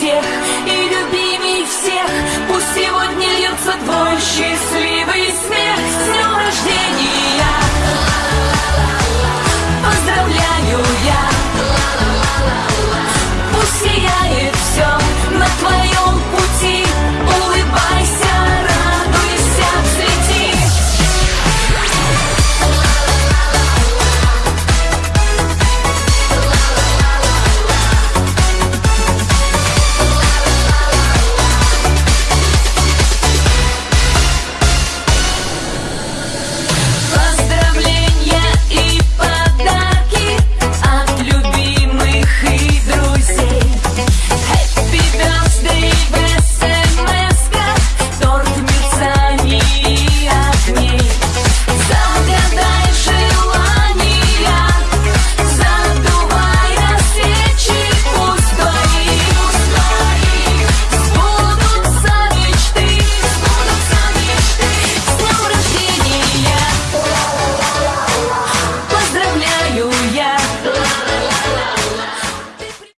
всех И любимей всех. Пусть сегодня льется твой